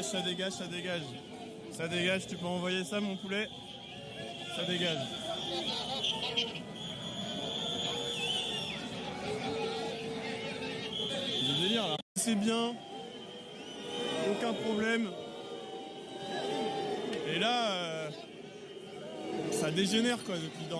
ça dégage, ça dégage. Ça dégage, tu peux envoyer ça mon poulet? Ça dégage. C'est délire. C'est bien. Aucun problème. Et là, euh, ça dégénère quoi depuis dans